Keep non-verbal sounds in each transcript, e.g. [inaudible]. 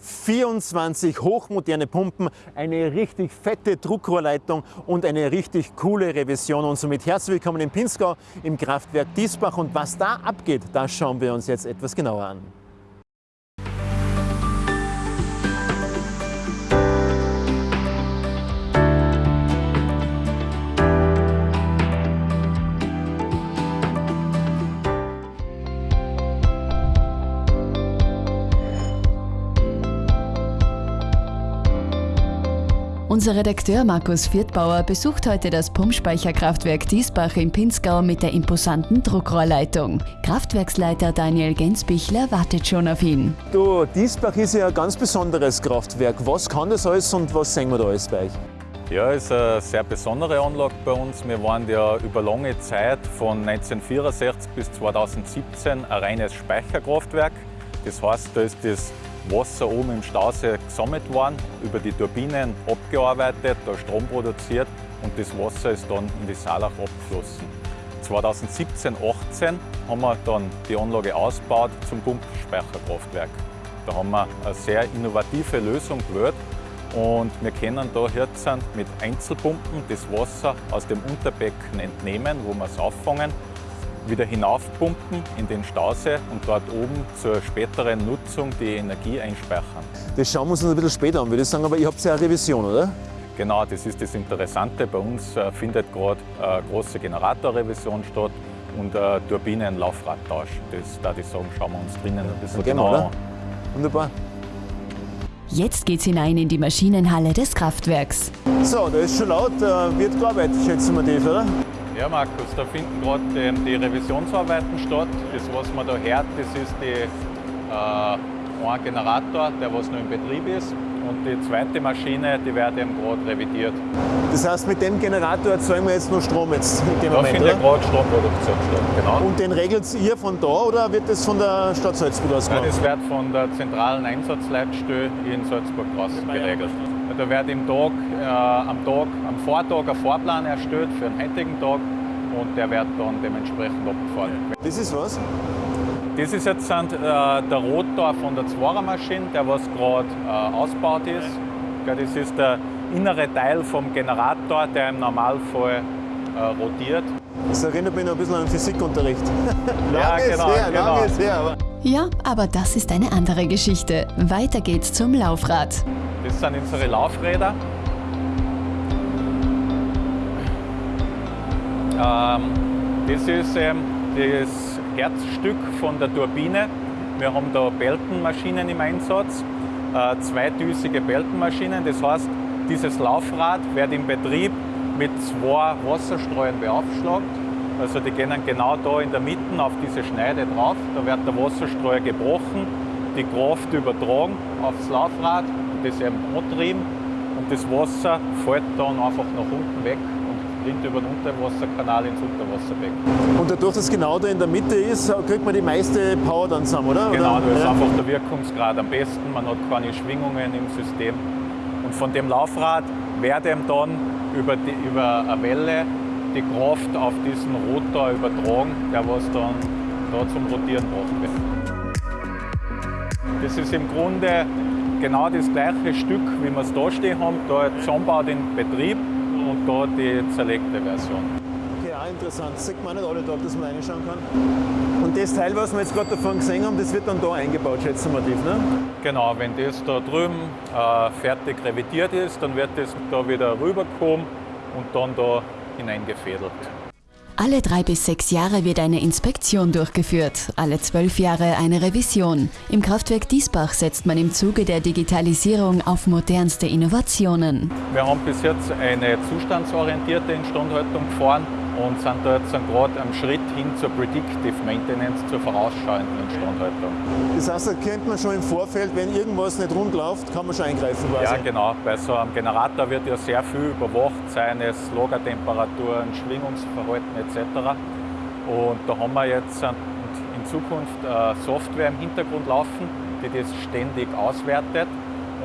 24 hochmoderne Pumpen, eine richtig fette Druckrohrleitung und eine richtig coole Revision. Und somit herzlich willkommen in Pinzgau im Kraftwerk Diesbach. Und was da abgeht, das schauen wir uns jetzt etwas genauer an. Unser Redakteur Markus Viertbauer besucht heute das Pumpspeicherkraftwerk Diesbach in Pinzgau mit der imposanten Druckrohrleitung. Kraftwerksleiter Daniel Gensbichler wartet schon auf ihn. Du, Diesbach ist ja ein ganz besonderes Kraftwerk. Was kann das alles und was sehen wir da alles bei euch? Ja, es ist eine sehr besondere Anlage bei uns. Wir waren ja über lange Zeit von 1964 bis 2017 ein reines Speicherkraftwerk. Das heißt, da ist das Wasser oben im Stausee gesammelt worden, über die Turbinen abgearbeitet, da Strom produziert und das Wasser ist dann in die Saalach abgeflossen. 2017, 18 haben wir dann die Anlage ausgebaut zum Pumpspeicherkraftwerk. Da haben wir eine sehr innovative Lösung gewählt und wir können da jetzt mit Einzelpumpen das Wasser aus dem Unterbecken entnehmen, wo wir es auffangen wieder hinaufpumpen in den Stausee und dort oben zur späteren Nutzung die Energie einspeichern. Das schauen wir uns ein bisschen später an, würde ich sagen, aber ihr habt ja eine Revision, oder? Genau, das ist das Interessante. Bei uns äh, findet gerade eine große Generatorrevision statt und ein Turbinenlaufradtausch. Das da ich sagen, schauen wir uns drinnen ein bisschen okay, genauer an. Wunderbar. Jetzt geht's hinein in die Maschinenhalle des Kraftwerks. So, da ist schon laut, äh, wird gearbeitet, schätzen wir das, oder? Ja, Markus, da finden gerade die Revisionsarbeiten statt. Das, was man da hört, das ist die, äh, ein Generator, der was noch in Betrieb ist. Und die zweite Maschine, die wird eben gerade revidiert. Das heißt, mit dem Generator erzeugen wir jetzt nur Strom jetzt in dem da Moment, findet gerade Stromproduktion statt, genau. Und den regelt ihr von da oder wird das von der Stadt Salzburg aus gemacht? Nein, das wird von der zentralen Einsatzleitstelle in Salzburg raus geregelt. Da wird im Tag, äh, am Tag, am Vortag ein Fahrplan erstellt für den heutigen Tag und der wird dann dementsprechend abgefahren. Das ist was? Das ist jetzt äh, der Rotor von der Zwarer-Maschine, der was gerade äh, ausgebaut ist. Ja, das ist der innere Teil vom Generator, der im Normalfall äh, rotiert. Das erinnert mich noch ein bisschen an den Physikunterricht. [laughs] ja, genau, her, genau. Lang ist her, aber ja, aber das ist eine andere Geschichte. Weiter geht's zum Laufrad. Das sind unsere Laufräder. Ähm, das ist ähm, das Herzstück von der Turbine. Wir haben da Beltenmaschinen im Einsatz, äh, zweidüsige Beltenmaschinen. Das heißt, dieses Laufrad wird im Betrieb mit zwei Wasserstreuern beaufschlagt. Also die gehen genau da in der Mitte auf diese Schneide drauf. Da wird der Wasserstreuer gebrochen, die Kraft übertragen aufs Laufrad das eben antrieben und das Wasser fällt dann einfach nach unten weg und rinnt über den Unterwasserkanal ins Unterwasserbecken. Und dadurch, dass es genau da in der Mitte ist, kriegt man die meiste Power dann zusammen, oder? Genau, da ist ja. einfach der Wirkungsgrad am besten, man hat keine Schwingungen im System. Und von dem Laufrad wird eben dann über, die, über eine Welle die Kraft auf diesen Rotor übertragen, der was dann da zum Rotieren gebracht wird. Das ist im Grunde genau das gleiche Stück, wie wir es da stehen haben, da zusammenbaut in Betrieb und da die zerlegte Version. Okay, auch interessant. Das sieht man nicht alle da, dass man reinschauen kann. Und das Teil, was wir jetzt gerade davon gesehen haben, das wird dann da eingebaut, schätzen wir tief, ne? Genau, wenn das da drüben äh, fertig revidiert ist, dann wird das da wieder rüberkommen und dann da hineingefädelt. Alle drei bis sechs Jahre wird eine Inspektion durchgeführt, alle zwölf Jahre eine Revision. Im Kraftwerk Diesbach setzt man im Zuge der Digitalisierung auf modernste Innovationen. Wir haben bis jetzt eine zustandsorientierte Instandhaltung gefahren und sind da jetzt gerade am Schritt hin zur Predictive Maintenance, zur vorausschauenden Instandhaltung. Das heißt, da kennt man schon im Vorfeld, wenn irgendwas nicht rund läuft, kann man schon eingreifen quasi. Ja, genau. Bei so einem Generator wird ja sehr viel überwacht, seines Lagertemperaturen, Schwingungsverhalten etc. Und da haben wir jetzt in Zukunft Software im Hintergrund laufen, die das ständig auswertet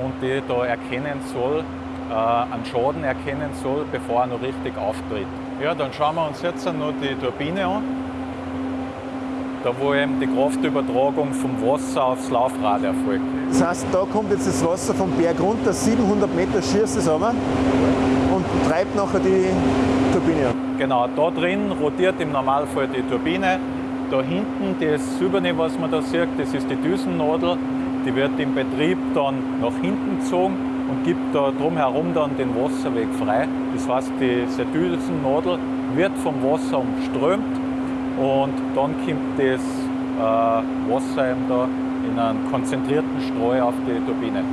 und die da erkennen soll, äh, einen Schaden erkennen soll, bevor er noch richtig auftritt. Ja, dann schauen wir uns jetzt noch die Turbine an. da wo eben die Kraftübertragung vom Wasser aufs Laufrad erfolgt. Das heißt, da kommt jetzt das Wasser vom Berg runter, 700 Meter schießt es aber und treibt nachher die Turbine. Genau, da drin rotiert im Normalfall die Turbine. Da hinten, das Silberne, was man da sieht, das ist die Düsennadel. Die wird im Betrieb dann nach hinten gezogen und gibt da drumherum dann den Wasserweg frei. Das heißt, diese Düsennadel wird vom Wasser umströmt und dann kommt das äh, Wasser eben da in einen konzentrierten Streu auf die Turbine.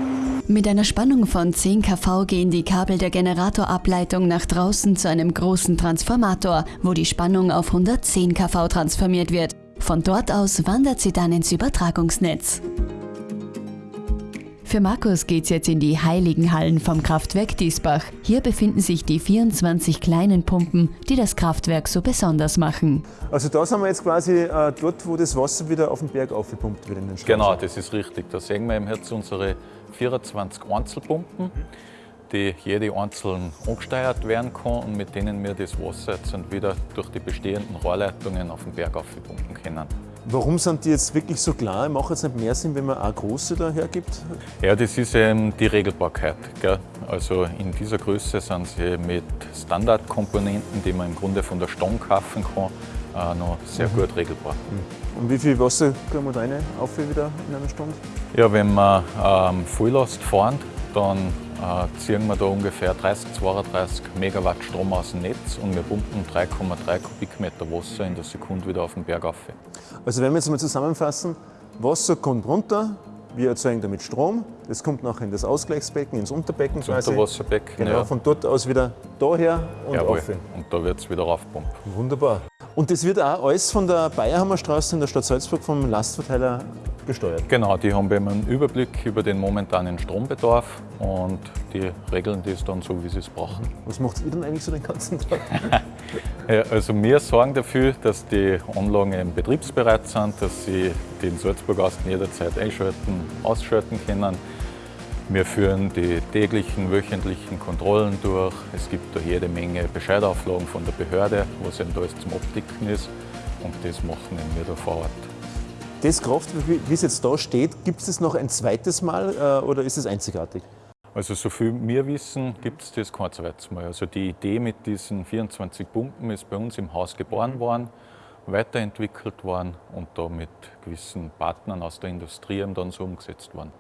Mit einer Spannung von 10 kV gehen die Kabel der Generatorableitung nach draußen zu einem großen Transformator, wo die Spannung auf 110 kV transformiert wird. Von dort aus wandert sie dann ins Übertragungsnetz. Für Markus geht's jetzt in die heiligen Hallen vom Kraftwerk Diesbach. Hier befinden sich die 24 kleinen Pumpen, die das Kraftwerk so besonders machen. Also da sind wir jetzt quasi äh, dort, wo das Wasser wieder auf den Berg aufgepumpt wird in den. Genau, das ist richtig. Da sehen wir jetzt unsere 24 Einzelpumpen, die jede einzeln angesteuert werden kann und mit denen wir das Wasser jetzt wieder durch die bestehenden Rohrleitungen auf den Berg aufpumpen können. Warum sind die jetzt wirklich so klar? Macht es nicht mehr Sinn, wenn man auch große da hergibt? Ja, das ist eben die Regelbarkeit. Gell? Also in dieser Größe sind sie mit Standardkomponenten, die man im Grunde von der Stange kaufen kann, äh, noch sehr mhm. gut regelbar. Mhm. Und wie viel Wasser können wir rein auf wieder in einer Stunde? Ja, wenn wir ähm, Volllast fahren, dann ziehen wir da ungefähr 30, 32 Megawatt Strom aus dem Netz und wir pumpen 3,3 Kubikmeter Wasser in der Sekunde wieder auf den Berg auf. Also wenn wir jetzt mal zusammenfassen, Wasser kommt runter, wir erzeugen damit Strom, das kommt nachher in das Ausgleichsbecken, ins Unterbecken das quasi. Unterwasserbecken, genau, ja. von dort aus wieder daher und Jawohl. auf. Und da wird es wieder raufpumpen. Wunderbar. Und das wird auch alles von der Bayerhammerstraße in der Stadt Salzburg vom Lastverteiler gesteuert? Genau, die haben einen Überblick über den momentanen Strombedarf und die regeln das dann so, wie sie es brauchen. Was macht ihr denn eigentlich so den ganzen Tag? [laughs] ja, also wir sorgen dafür, dass die Anlagen betriebsbereit sind, dass sie den Salzburgasten jederzeit einschalten, ausschalten können. Wir führen die täglichen, wöchentlichen Kontrollen durch. Es gibt da jede Menge Bescheidauflagen von der Behörde, was eben da alles zum Abdecken ist. Und das machen wir da vor Ort. Das Kraftwerk, wie es jetzt da steht, gibt es das noch ein zweites Mal äh, oder ist es einzigartig? Also so viel wir wissen, gibt es das kein zweites Mal. Also die Idee mit diesen 24 Pumpen ist bei uns im Haus geboren worden, weiterentwickelt worden und da mit gewissen Partnern aus der Industrie dann so umgesetzt worden.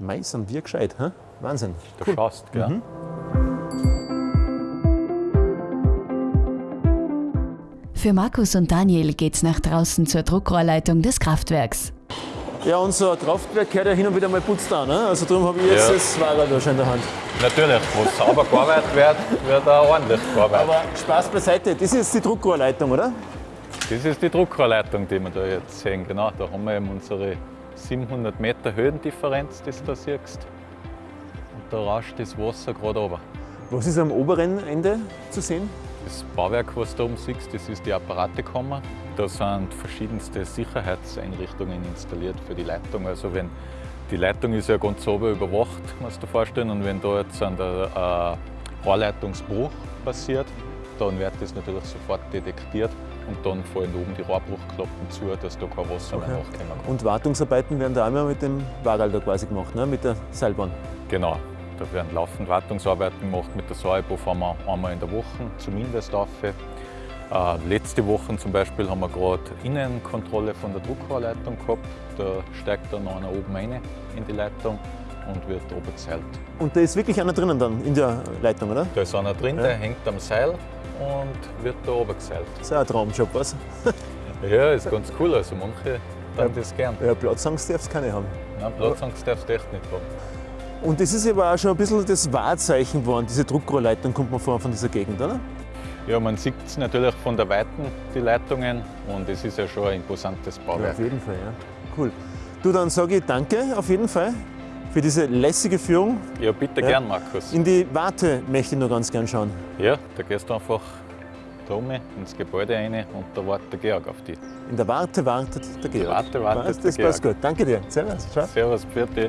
Mei, sind wir gescheit, hä? Wahnsinn. Du cool. schaust, gell? Mhm. Für Markus und Daniel geht's nach draußen zur Druckrohrleitung des Kraftwerks. Ja, unser Kraftwerk gehört ja hin und wieder mal putzt an. Ne? Also darum habe ich jetzt ja. das Fahrrad da schon in der Hand. Natürlich, wo sauber gearbeitet wird, wird auch ordentlich gearbeitet. Aber Spaß beiseite, das ist jetzt die Druckrohrleitung, oder? Das ist die Druckrohrleitung, die wir da jetzt sehen. Genau, da haben wir eben unsere 700 Meter Höhendifferenz, die du da siehst. Und da rauscht das Wasser gerade runter. Was ist am oberen Ende zu sehen? Das Bauwerk, was du da oben siehst, das ist die Apparatekammer. Da sind verschiedenste Sicherheitseinrichtungen installiert für die Leitung. Also wenn die Leitung ist ja ganz sauber überwacht, musst du dir vorstellen. Und wenn da jetzt ein äh, Rohrleitungsbruch passiert, dann wird das natürlich sofort detektiert und dann fallen oben die Rohrbruchklappen zu, dass da kein Wasser okay. mehr nachkommen kann. Und Wartungsarbeiten werden da einmal mit dem Wagal da quasi gemacht, ne? mit der Seilbahn? Genau. Da werden laufend Wartungsarbeiten gemacht mit der Saibo, fahren wir einmal in der Woche zumindest auf. Äh, letzte Woche zum Beispiel haben wir gerade Innenkontrolle von der Druckrohrleitung gehabt. Da steigt dann einer oben rein in die Leitung und wird oben gezählt. Und da ist wirklich einer drinnen dann in der Leitung, oder? Da ist einer drin, ja. der hängt am Seil und wird da oben gezählt. Das ist auch ein Traumjob, was? [laughs] ja, ist ganz cool. Also manche tun das gern. Ja, Platzangst darfst du keine haben. Nein, Platzangst darfst du echt nicht haben. Und das ist aber auch schon ein bisschen das Wahrzeichen geworden, diese Druckrohrleitung kommt man vor von dieser Gegend, oder? Ja, man sieht es natürlich von der Weiten, die Leitungen, und es ist ja schon ein imposantes Bauwerk. Ja, auf jeden Fall, ja. Cool. Du, dann sage ich danke auf jeden Fall für diese lässige Führung. Ja, bitte ja. gern, Markus. In die Warte möchte ich noch ganz gern schauen. Ja, da gehst du einfach da oben ins Gebäude rein und da wartet der Georg auf dich. In der Warte wartet der Georg. Warte wartet das, das der Georg. passt gut. Danke dir. Servus. Ciao. Servus, bitte.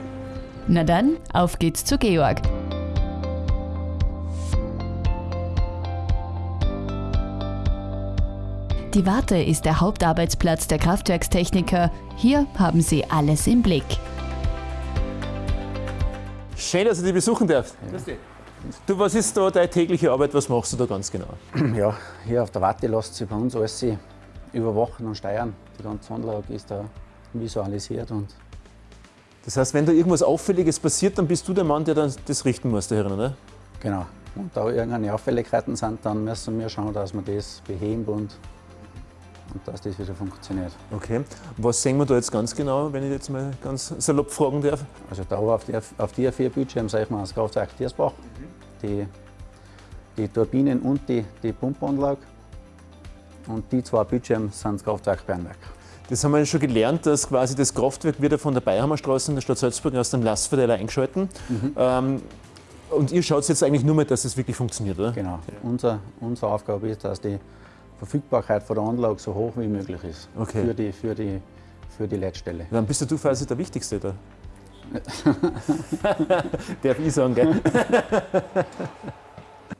Na dann, auf geht's zu Georg. Die Warte ist der Hauptarbeitsplatz der Kraftwerkstechniker. Hier haben sie alles im Blick. Schön, dass ich dich besuchen darf. Ja. Du, was ist da deine tägliche Arbeit? Was machst du da ganz genau? [clears throat] Ja, hier auf der Warte lässt sich bei uns alles überwachen und steuern. Die ganze Anlage ist da visualisiert. Und das heißt, wenn da irgendwas Auffälliges passiert, dann bist du der Mann, der dann das richten muss, da oder? Genau. Und da irgendeine Auffälligkeiten sind, dann müssen wir schauen, dass wir das beheben und und dass das wieder funktioniert. Okay. Was sehen wir da jetzt ganz genau, wenn ich jetzt mal ganz salopp fragen darf? Also da auf die, auf die vier Bildschirme sehen wir das Kraftwerk Tiersbach, die, die Turbinen und die, die Pumpanlage. Und die zwei Bildschirme sind das Kraftwerk Bernwerk. Das haben wir schon gelernt, dass quasi das Kraftwerk wird von der Bayerhammerstraße in der Stadt Salzburg aus dem Lastverteiler eingeschalten. Mhm. Ähm, und ihr schaut jetzt eigentlich nur mal, dass es das wirklich funktioniert, oder? Genau. Ja. Unser, unsere Aufgabe ist, dass die Verfügbarkeit von der Anlage so hoch wie möglich ist okay. für, die, für, die, für die Leitstelle. Dann bist du quasi der Wichtigste da. [laughs] [laughs] Darf ich sagen, gell? [laughs]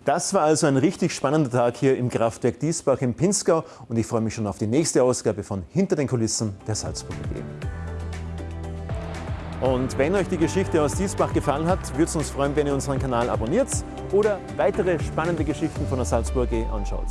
Das war also ein richtig spannender Tag hier im Kraftwerk Diesbach im Pinzgau und ich freue mich schon auf die nächste Ausgabe von Hinter den Kulissen der Salzburger AG. Und wenn euch die Geschichte aus Diesbach gefallen hat, würde es uns freuen, wenn ihr unseren Kanal abonniert oder weitere spannende Geschichten von der Salzburger AG anschaut.